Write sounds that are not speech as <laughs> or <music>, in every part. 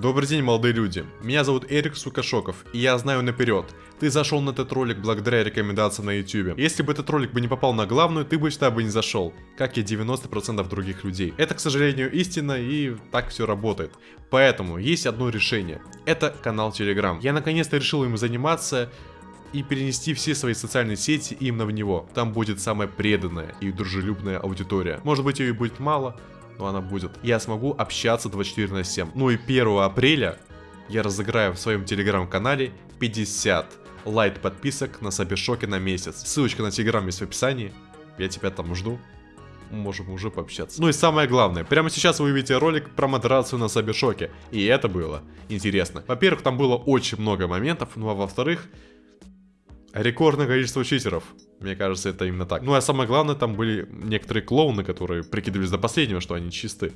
Добрый день, молодые люди. Меня зовут Эрик Сукашоков, и я знаю наперед. Ты зашел на этот ролик благодаря рекомендациям на YouTube. Если бы этот ролик бы не попал на главную, ты бы сюда бы не зашел, как и 90% других людей. Это, к сожалению, истина, и так все работает. Поэтому есть одно решение. Это канал Telegram. Я наконец-то решил им заниматься и перенести все свои социальные сети именно в него. Там будет самая преданная и дружелюбная аудитория. Может быть ее и будет мало, но она будет. Я смогу общаться 24 на 7. Ну и 1 апреля я разыграю в своем телеграм-канале 50 лайт подписок на Сабишоке на месяц. Ссылочка на телеграм есть в описании. Я тебя там жду. Можем уже пообщаться. Ну и самое главное, прямо сейчас вы увидите ролик про модерацию на Сабишоке. И это было интересно. Во-первых, там было очень много моментов, ну а во-вторых, рекордное количество читеров. Мне кажется, это именно так. Ну а самое главное, там были некоторые клоуны, которые прикидывались до последнего, что они чисты.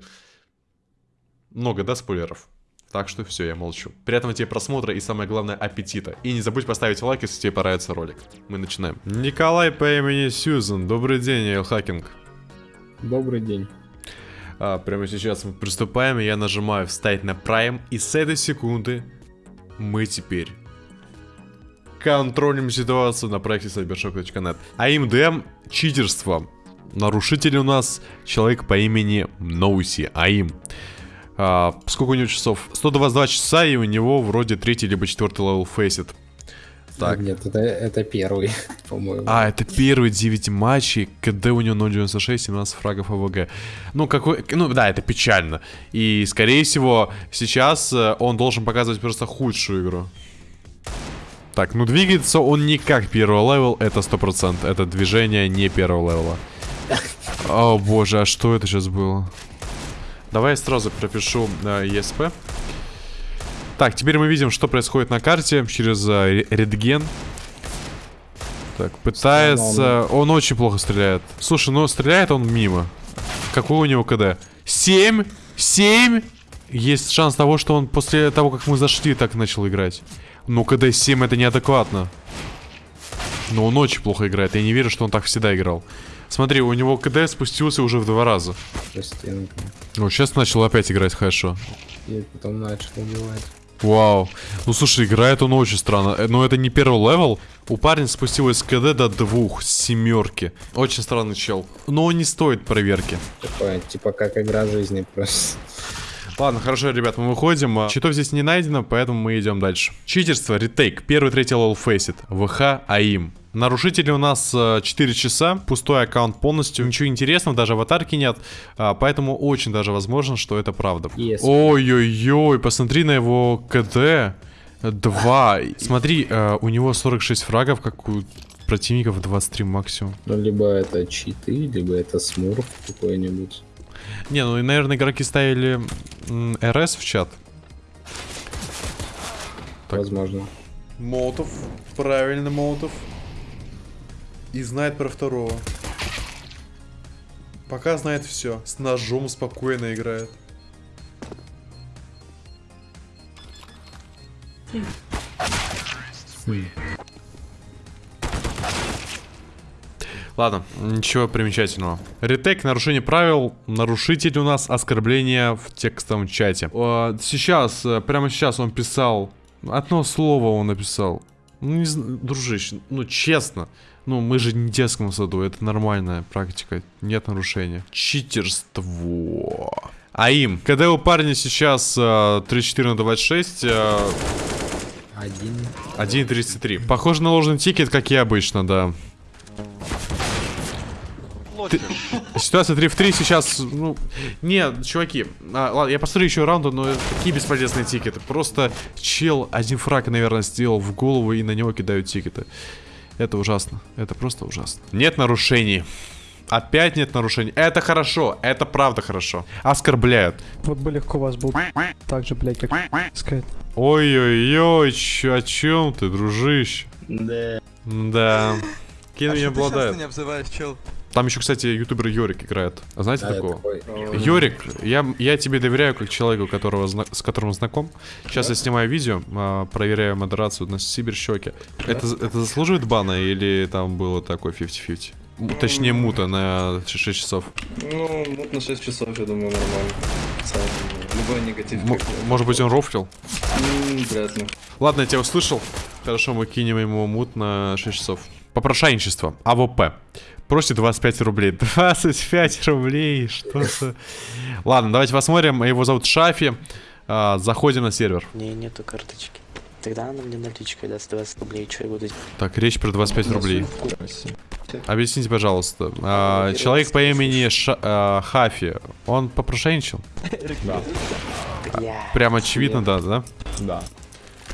Много, да, спойлеров? Так что все, я молчу. Приятного тебе просмотра и самое главное аппетита. И не забудь поставить лайк, если тебе понравится ролик. Мы начинаем. Николай по имени Сьюзен. Добрый день, Элхакинг. Добрый день. А, прямо сейчас мы приступаем, и я нажимаю встать на Prime. И с этой секунды мы теперь контролим ситуацию на проекте cybershock.net. А АМДМ читерство. Нарушитель у нас человек по имени Ноуси, AIM. А, сколько у него часов? 122 часа, и у него вроде третий либо четвертый level Faceit. Так. Нет, это, это первый, <laughs> по-моему. А, это первый 9 матчей, КД у него 0.96, 17 фрагов AVG. Ну, какой... Ну, да, это печально. И, скорее всего, сейчас э, он должен показывать просто худшую игру. Так, ну двигается он не как первый level, это 100%. Это движение не первого левела. О боже, а что это сейчас было? Давай я сразу пропишу э, ESP. Так, теперь мы видим, что происходит на карте через э, редген. Так, пытается... Он очень плохо стреляет. Слушай, ну стреляет он мимо. Какой у него КД? 7! 7! Есть шанс того, что он после того, как мы зашли, так начал играть. Ну, КД 7 это неадекватно. Но он очень плохо играет. Я не верю, что он так всегда играл. Смотри, у него КД спустился уже в два раза. Ну, сейчас начал опять играть хорошо. И потом начал убивать. Вау. Ну, слушай, играет он очень странно. Э, но это не первый level. У парня спустилось КД до двух, семерки. Очень странный чел. Но он не стоит проверки. Такое, типа как игра жизни просто. Ладно, хорошо, ребят, мы выходим. А, читов здесь не найдено, поэтому мы идем дальше. Читерство, retake. Первый, третий level Faceit. ВХ, AIM. Нарушители у нас 4 э, часа, пустой аккаунт полностью, ничего интересного, даже аватарки нет, а, поэтому очень даже возможно, что это правда. Ой-ой-ой, посмотри на его КД. 2. Смотри, у него 46 фрагов, как у противников 23 максимум. Ну, либо это читы, либо это смурф какой-нибудь. Не, ну и, наверное, игроки ставили РС в чат. Так. Возможно. Молотов. Правильно, Молотов. И знает про второго. Пока знает все. С ножом спокойно играет. Ладно, ничего примечательного. Ретейк, нарушение правил. Нарушитель у нас оскорбление в текстовом чате. Сейчас, э, прямо сейчас он писал... Одно слово он написал. Ну, не знаю, дружище, ну честно. Ну, мы же не в детском саду, это нормальная практика. Нет нарушения. Читерство. А им, когда у парня сейчас э, 34 на 26... Э, 1.33. Похоже на ложный тикет, как и обычно, да. Ты... Ситуация 3 в 3 сейчас, ну... Нет, чуваки, а, ладно, я посмотрю еще раунду, но какие бесполезные тикеты. Просто чел один фраг, наверное, сделал в голову и на него кидают тикеты. Это ужасно, это просто ужасно. Нет нарушений. Опять нет нарушений. Это хорошо, это правда хорошо. Оскорбляют. Вот бы легко у вас был так же, блядь, как сказать. Ой-ой-ой, о чем ты, дружище? Да. Да. Кем а меня обладает? не обзываешь, чел? Там еще, кстати, ютубер Йорик играет. А знаете да, такого? Такой... Йорик, я, я тебе доверяю как человеку, которого, с которым знаком. Сейчас да? я снимаю видео, а, проверяю модерацию на Сибирщеке. Да? Это, это заслуживает бана или там было такое 50-50? Ну, Точнее, мута на 6 часов. Ну, мут на 6 часов, я думаю, нормально. Любой негатив. М- может быть он рофлил? М, Вряд ли. Ладно, я тебя услышал. Хорошо, мы кинем ему мут на 6 часов. Попрошайничество. AWP. Просит 25 рублей. <laughs> 25 рублей, что за... Ладно, давайте посмотрим. Его зовут Шафи. А, заходим на сервер. Не, нету карточки. Тогда она мне наличкой даст 20 рублей, что я буду Так, речь про 25 рублей. Объясните, пожалуйста. а, человек по имени Ша- а, Хафи, он попрошайничал? <laughs> Бля, Прям очевидно, да, да? Да.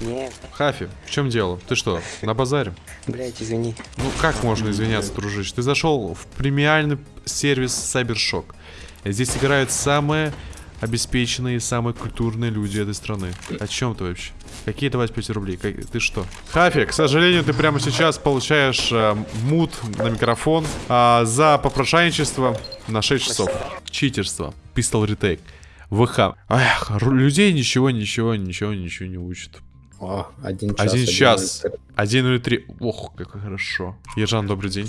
Нет, Хафи, в чем дело? Ты что, на базаре? блять, извини. Ну как можно извиняться, дружище? Ты зашел в премиальный сервис Cybershock. Здесь играют самые обеспеченные, самые культурные люди этой страны. О чем ты вообще? Какие 25 рублей? Как- Ты что? Хафи, к сожалению, ты прямо сейчас получаешь э, мут на микрофон а, за попрошайничество на 6 часов. Читерство. Pistol retake. ВХ. Эх, людей ничего, ничего, ничего, ничего не учат. О, один час. Один час. один 1.03. Ох, как хорошо. Ержан, добрый день.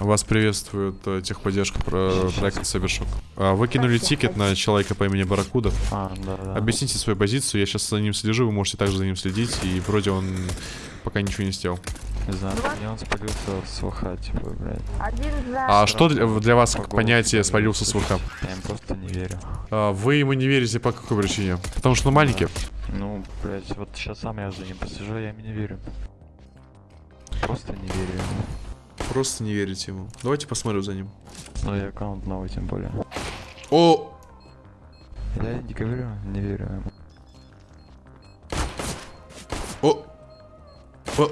Вас приветствует э, техподдержка про проекта Cybershock. А, Вы кинули тикет на человека по имени Баракуда. А, да, да. Объясните свою позицию, я сейчас за ним слежу, вы можете также за ним следить, и вроде он пока ничего не сделал. Не знаю, мне он спалился с ВХ, типа, блядь. Один за. А что для, для вас как понятие не свалился с ВХ? Я им просто не верю. А, Вы ему не верите по какой причине? Потому что он маленький? Ну, блядь, вот сейчас сам я за ним посижу, я ему не верю. Просто не верю ему. Просто не верите ему. Давайте посмотрим за ним. Ну и аккаунт новый тем более. О! Я не говорю, не верю ему. О! О!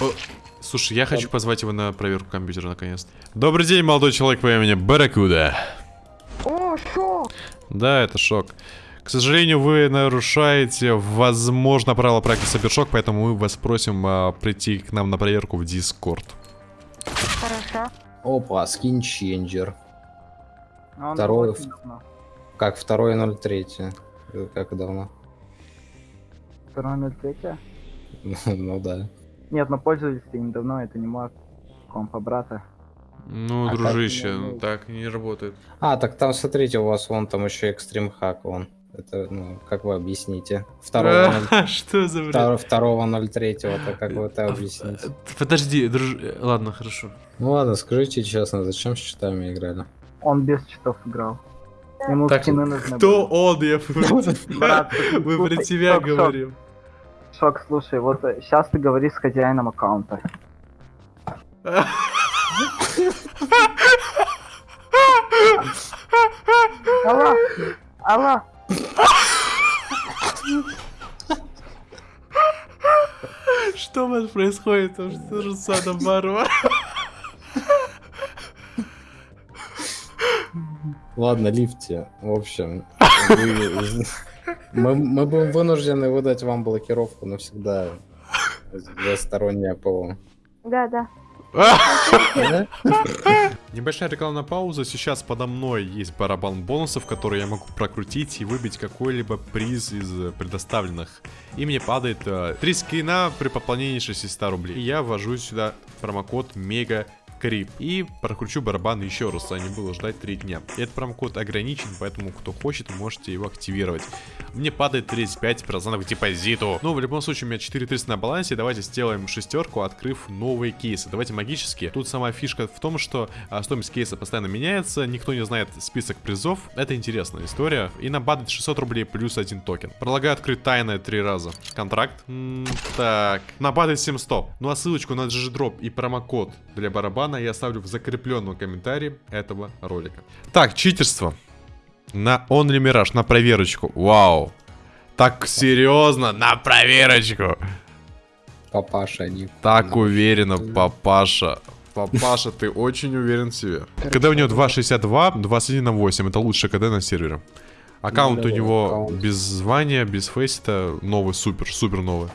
О! Слушай, я хочу позвать его на проверку компьютера наконец-то. Добрый день, молодой человек по имени Баракуда. Да, это шок. К сожалению, вы нарушаете, возможно, правила проекта Сабершок, поэтому мы вас просим а, прийти к нам на проверку в Дискорд. Хорошо. Опа, скин ченджер. А он Второй работает в- давно. Как второй 03. Э, Как давно? Второй на третье? <laughs> ну да. Нет, но пользовались им давно, это не мой компа брата. Ну, А как дружище, меня, ну, так не работает. А, так там, смотрите, у вас вон там еще экстрим хак вон. Это, ну, как вы объясните? Второго, ноль- <laughs> Что за втор- второго 03 то как вы это объясните? Подожди, друж... Ладно, хорошо. Ну ладно, скажите честно, зачем с читами играли? Он без читов играл. Ему Так, скины нужны кто были. он? Я <laughs> Брат, Мы про тебя говорим. Шок, слушай, вот сейчас ты говоришь с хозяином аккаунта. <laughs> Алло, алло, Что у вас происходит? Там Что же садом варвар? Ладно, лифте. В общем, вы- мы, мы будем вынуждены выдать вам блокировку навсегда за стороннее ПО. Да, да. <laughs> Небольшая рекламная пауза. Сейчас подо мной есть барабан бонусов, который я могу прокрутить и выбить какой-либо приз из э, предоставленных. И мне падает э, 3 скрина при пополнении 600 рублей. И я ввожу сюда промокод МЕГА Крип. И прокручу барабан еще раз, а не было ждать 3 дня. Этот промокод ограничен, поэтому кто хочет, можете его активировать. Мне падает 35% к депозиту. Ну, в любом случае, у меня 4300 на балансе. Давайте сделаем шестерку, открыв новые кейсы. Давайте магические. Тут сама фишка в том, что а, стоимость кейса постоянно меняется. Никто не знает список призов. Это интересная история. И нам падает 600 рублей плюс один токен. Предлагаю открыть тайное три раза. Контракт. М, так. Нам падает 700. Ну а ссылочку на GG-дроп и промокод для барабана я оставлю в закрепленном комментарии этого ролика. Так, читерство. На Only Mirage, на проверочку. Вау. Так серьезно, на проверочку. Папаша, не. Так уверенно, папаша. Папаша, ты очень уверен в себе. КД у него 2.62, 21 на 8. Это лучший КД на сервере. Аккаунт у Клёвый него без звания, без фейса, новый, супер, супер новый.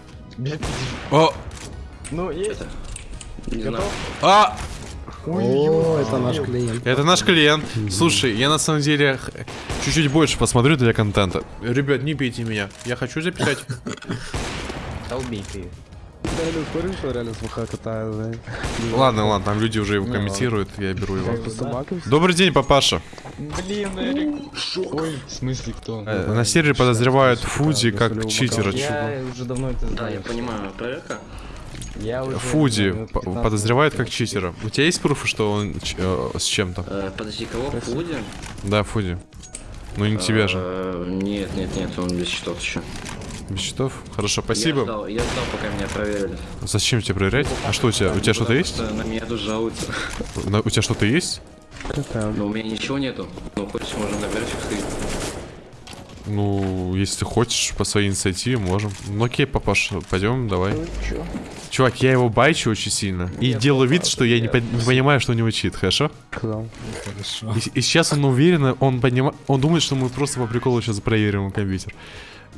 О! Ну, есть. А! О, это наш клиент. Это наш клиент. Слушай, я на самом деле чуть-чуть больше посмотрю для контента. Ребят, не бейте меня. Я хочу записать. Долбей ты. Да? Ладно, ладно, там люди уже его Ну, комментируют, я беру его. Добрый день, папаша. Блин, Эрик. Ой, в смысле кто? Э, На сервере подозревают Фуди Да, как читера. Я уже давно это Да, знаю. я понимаю, проверка. Я уже Фуди минут по- 15 подозревают как читера. У тебя есть пруфы, что он ч- э, с чем-то? Э, подожди, кого? Фуди? Да, Фуди. Ну не тебя же. Э, Нет, нет, нет, он без счетов еще. Без счетов? Хорошо, Я спасибо. ждал, я ждал, пока меня проверили. Зачем тебе проверять? А что у тебя? У тебя что-то есть? На меня тут жалуются. На- У тебя что-то есть? Но у меня ничего нету. Ну, хочешь, можем на сходить. Ну, если хочешь, по своей инициативе можем. Ну окей, папаш, пойдем, давай. Чувак, я его байчу очень сильно. И делаю вид, что я не, по- не понимаю, что у него чит, хорошо? Хорошо. И, и сейчас он уверенно, он понимает, он думает, что мы просто по приколу сейчас проверим его компьютер.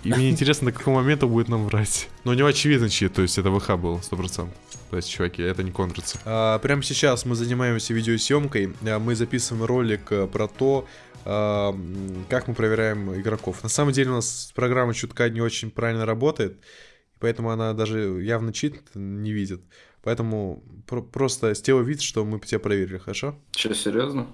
И мне <laughs> интересно, до какого момента будет нам врать. Но у него очевидно чит, то есть это ВХ был, 100%. То есть, чуваки, это не контрится. прямо сейчас мы занимаемся видеосъемкой. А, Мы записываем ролик э, про то, как мы проверяем игроков. На самом деле у нас программа чутка не очень правильно работает, поэтому она даже явно чит не видит. Поэтому про- просто сделай вид, что мы тебя проверили, хорошо? Че, серьезно?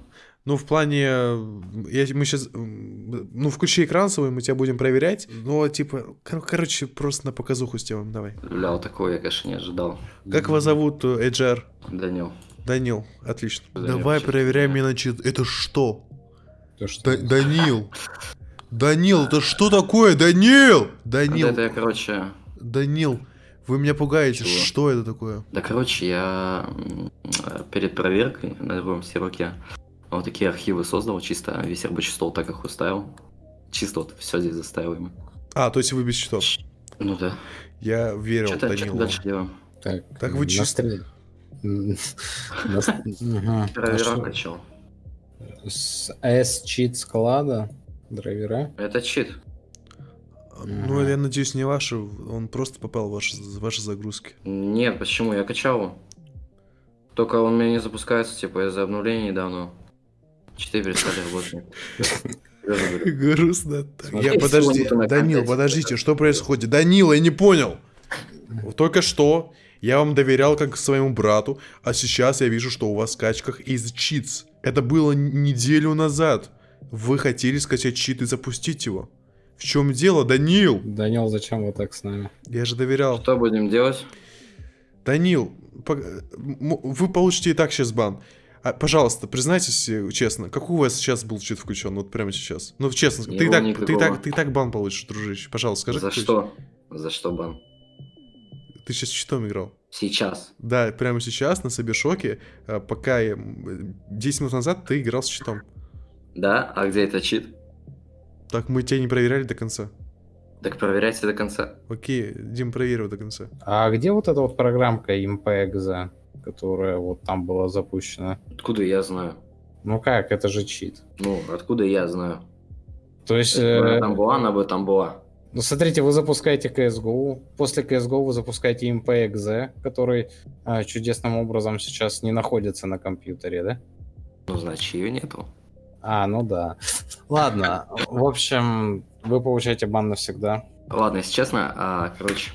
Ну, в плане, я, мы сейчас, ну, включи экран свой, мы тебя будем проверять. Ну, типа, кор- короче, просто на показуху сделаем, давай. Бля, такого я, конечно, не ожидал. Как вас зовут, э, HR? Данил. Данил, отлично. Данил, давай ты? меня на чит. Это что? То, что Да- Данил. Данил, это что такое? Данил! Да Данил, это я, короче... Данил, вы меня пугаете. Чего? Что это такое? Да, короче, я перед проверкой на другом серваке вот такие архивы создал, чисто весь рабочий стол так их уставил. Чисто вот все здесь заставил. А, то есть вы без счетов. Ну да. Я верил Что-то Данилу. дальше делаем. Так, Так вы чисто- настрел- М, <laughs> С S-чит склада. Драйвера. Это чит. Ну, я надеюсь, не ваши. Он просто попал в ваши, в ваши загрузки. Нет, почему? Я качал его. Только он у меня не запускается, типа, из-за обновления недавно. Читы перестали работать. Грустно. Я подожди, Данил, подождите, что происходит? Данил, я не понял. Только что я вам доверял как своему брату, а сейчас я вижу, что у вас в скачках из читс. Это было неделю назад. Вы хотели скачать чит и запустить его. В чем дело, Данил? Данил, зачем вы так с нами? Я же доверял. Что будем делать? Данил, вы получите и так сейчас бан. А, пожалуйста, признайтесь э, честно, какой у вас сейчас был чит включен, вот прямо сейчас? Ну, честно, Не ты так, ты, и никакого. так, ты и так бан получишь, дружище. Пожалуйста, скажи. За что? За что бан? Ты сейчас читом играл? Сейчас. Да, прямо сейчас на Собешоке, а, пока я, м, 10 минут назад ты играл с читом. Да? А где это чит? Так мы тебя не проверяли до конца. Так проверяйте до конца. Окей, Дим проверил до конца. А где вот эта вот программка IMPEXA, которая вот там была запущена? Откуда я знаю? Ну как, это же чит. Ну, откуда я знаю? То есть, э, она там была, она бы там была. Ну смотрите, вы запускаете CSGO, после CSGO вы запускаете IMPEXA, который а, чудесным образом сейчас не находится на компьютере, да? Ну, значит, ее нету. А, ну да. Ладно, в общем, вы получаете бан навсегда. Ладно, если честно, а, короче,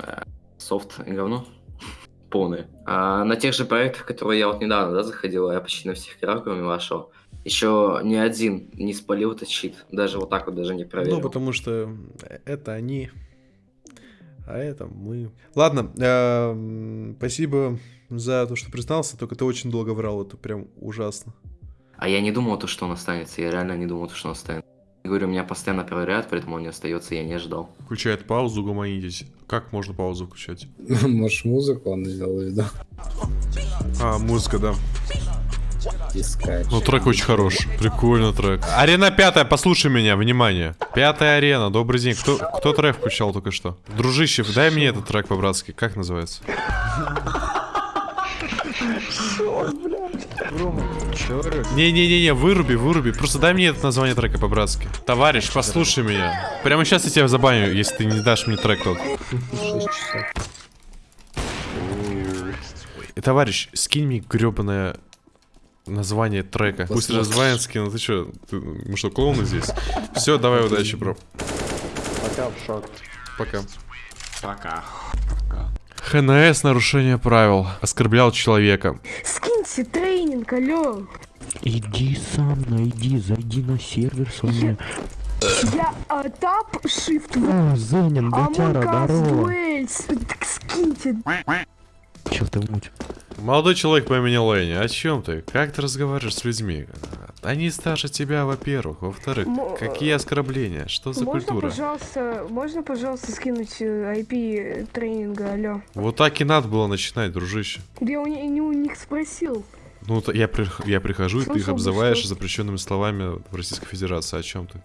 а, софт и говно <laughs> полное. А на тех же проектах, которые я вот недавно, да, заходил, я почти на всех играх, кроме вашего, еще ни один не спалил этот щит. Даже вот так вот даже не проверил. Ну, потому что это они, а это мы. Ладно, а, м, спасибо за то, что признался, только ты очень долго врал, это прям ужасно. А я не думал, то, что он останется. Я реально не думал, то, что он останется. Я говорю, меня постоянно проверяют, поэтому он не остается, я не ожидал. Включает паузу, гуманитесь. Как можно паузу включать? <laughs> Может, музыку он сделал виду? А, музыка, да. Искать. Ну, трек очень хорош. Прикольно трек. Арена пятая, послушай меня, внимание. Пятая арена, добрый день. Кто, кто трек включал только что? Дружище, дай мне этот трек по-братски. Как называется? Не-не-не-не, выруби, выруби. Просто дай мне это название трека по-братски. Товарищ, послушай меня. Прямо сейчас я тебя забаню, если ты не дашь мне трек тот. Товарищ, скинь мне гребаное название трека. Пусть Посмотрим. развалин скину. Ты что, мы что, клоуны здесь? Все, давай удачи, бро. Пока в шок. Пока. Пока. Пока. ХНС нарушение правил. Оскорблял человека. Скиньте тренинг, алло. Иди сам, найди, зайди на сервер свой. Я а, тап, shift, А, Зенин, дотяра, здорово. Скиньте. Чё ты муть? Молодой человек по имени Лэнни, о чем ты? Как ты разговариваешь с людьми? Они старше тебя, во-первых. Во-вторых, какие оскорбления? Что за можно, культура? пожалуйста, можно, пожалуйста, скинуть э, IP тренинга, алло. Вот так и надо было начинать, дружище. Я у, не- у них спросил. Ну, я, при- я прихожу, и ты их бы, обзываешь запрещенными словами в Российской Федерации. О чем ты?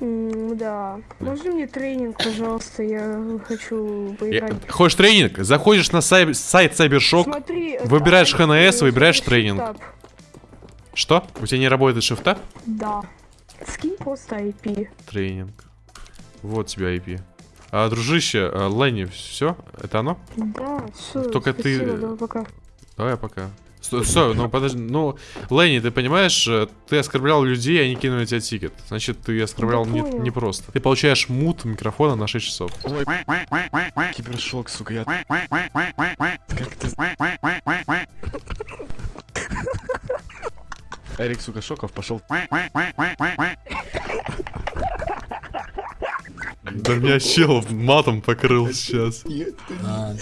М, да. Можно мне тренинг, пожалуйста? Я хочу Я- поиграть. Хочешь тренинг? Заходишь на сай- сайт Cybershock. Смотри, это выбираешь IP, ХНС, э, выбираешь тренинг. Что? У тебя не работает шифта? Да. Скинь просто IP. Тренинг. Вот тебе IP. А, дружище, а, Ленни, все? Это оно? Да, все. Только ты- спасибо, да, пока. Давай пока. Стой, стой, ну подожди, ну, Ленни, ты понимаешь, э, ты оскорблял людей, они кинули тебе тикет. Значит, ты оскорблял Да не, не просто. Ты получаешь мут микрофона на 6 часов. Кибершок, сука, я... Как ты... <laughs> Эрик, сука, Шоков пошел. Да меня чел матом покрыл сейчас. А,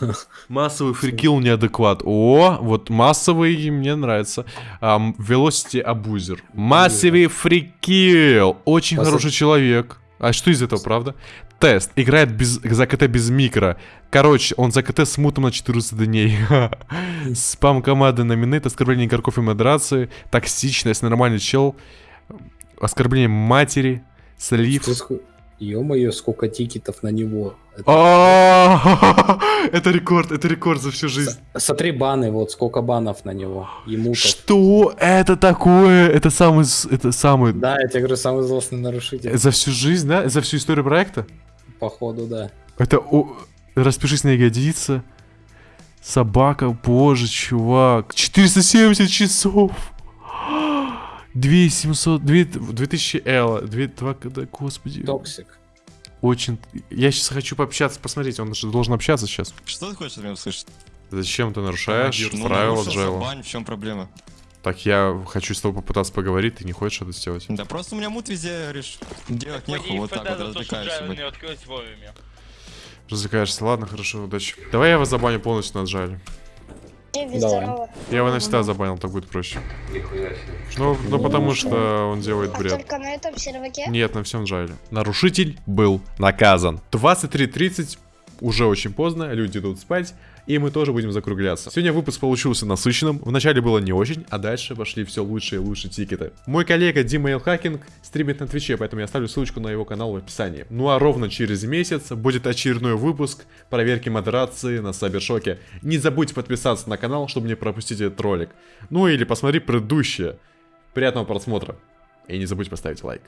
<laughs> Массовый фрикил неадекват. О, вот массовый мне нравится. Ам, Velocity абузер. Массовый фрикил. Очень хороший человек. А что из этого, правда? Тест. Играет без, за КТ без микро. Короче, он за КТ с мутом на 14 дней. <laughs> Спам команды на минет, оскорбление игроков и модерации, токсичность, нормальный чел, оскорбление матери, слив. Ё-моё, сколько тикетов на него. Это- рекорд, это рекорд за всю жизнь. Смотри баны, вот сколько банов на него. Ему. Что это такое? Это самый, это самый Да, я тебе говорю, самый злостный нарушитель. за всю жизнь, да? За всю историю проекта? Походу, да. Это распишись на ягодице. Собака, боже, чувак. 470 часов. 2700, 2000 L, 2, 2, да, господи. Токсик. Очень. Я сейчас хочу пообщаться, посмотреть, он же должен общаться сейчас. Что ты хочешь от меня услышать? Зачем ты нарушаешь Ну, правила Джайла? забань, в чем проблема? Так я хочу с тобой попытаться поговорить, ты не хочешь это сделать? Да просто у меня мут везде, говоришь, делать нехуй, вот так вот развлекаюсь. блядь. Развлекаешься, ладно, хорошо, удачи. Давай я вас забаню полностью на Джайле. Давай. Я его навсегда забанил, так будет проще. Ну, ну потому что он делает бред. Только на этом серваке? Нет, на всем Джайле. Нарушитель был наказан. 23.30, уже очень поздно, люди идут спать, и мы тоже будем закругляться. Сегодня выпуск получился насыщенным, вначале было не очень, а дальше пошли все лучшие и лучшие тикеты. Мой коллега Дима Элхакинг стримит на Твиче, поэтому я оставлю ссылочку на его канал в описании. Ну а ровно через месяц будет очередной выпуск проверки модерации на Сабершоке. Не забудь подписаться на канал, чтобы не пропустить этот ролик. Ну или посмотри предыдущие. Приятного просмотра. И не забудь поставить лайк.